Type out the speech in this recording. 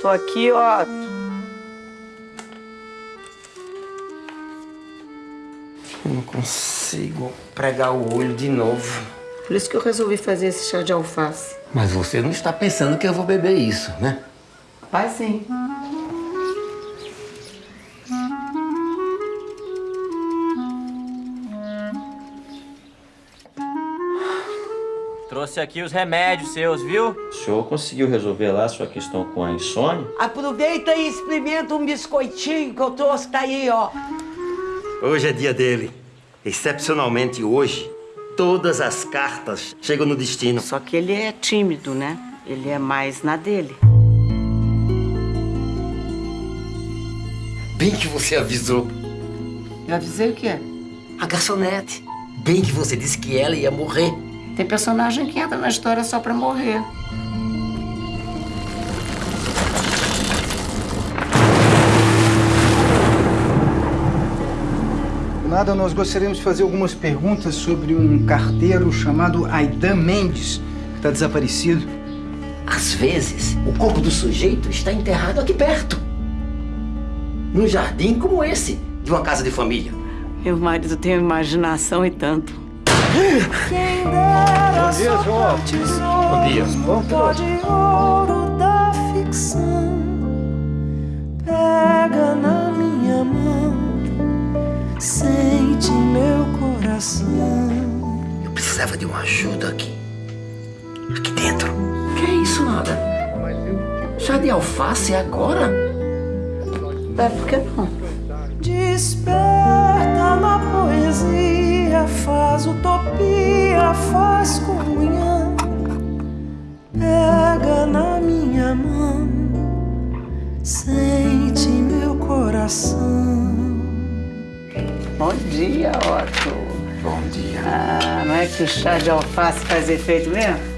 Tô aqui, ó. Eu não consigo pregar o olho de novo. Por isso que eu resolvi fazer esse chá de alface. Mas você não está pensando que eu vou beber isso, né? Vai sim. Trouxe aqui os remédios seus, viu? O senhor conseguiu resolver lá a sua questão com a insônia? Aproveita e experimenta um biscoitinho que eu trouxe, tá aí, ó. Hoje é dia dele. Excepcionalmente hoje, todas as cartas chegam no destino. Só que ele é tímido, né? Ele é mais na dele. Bem que você avisou. Eu avisei o quê? A garçonete. Bem que você disse que ela ia morrer. Tem personagem que entra na história só pra morrer. Nada, nós gostaríamos de fazer algumas perguntas sobre um carteiro chamado Aidan Mendes, que está desaparecido. Às vezes, o corpo do sujeito está enterrado aqui perto. Num jardim como esse, de uma casa de família. Meu marido tem uma imaginação e tanto. Bom dia, João. Bom dia. Bom de ouro da ficção pega na minha mão, sente meu coração. Eu precisava de uma ajuda aqui. Aqui dentro. Que é isso, nada? Chá de alface agora? É, por que não? Desperta na poesia, faz utopia, faz comunhão. Pega na minha mão, sente meu coração. Bom dia, Otto. Bom dia. Ah, não é que o chá de alface faz efeito mesmo?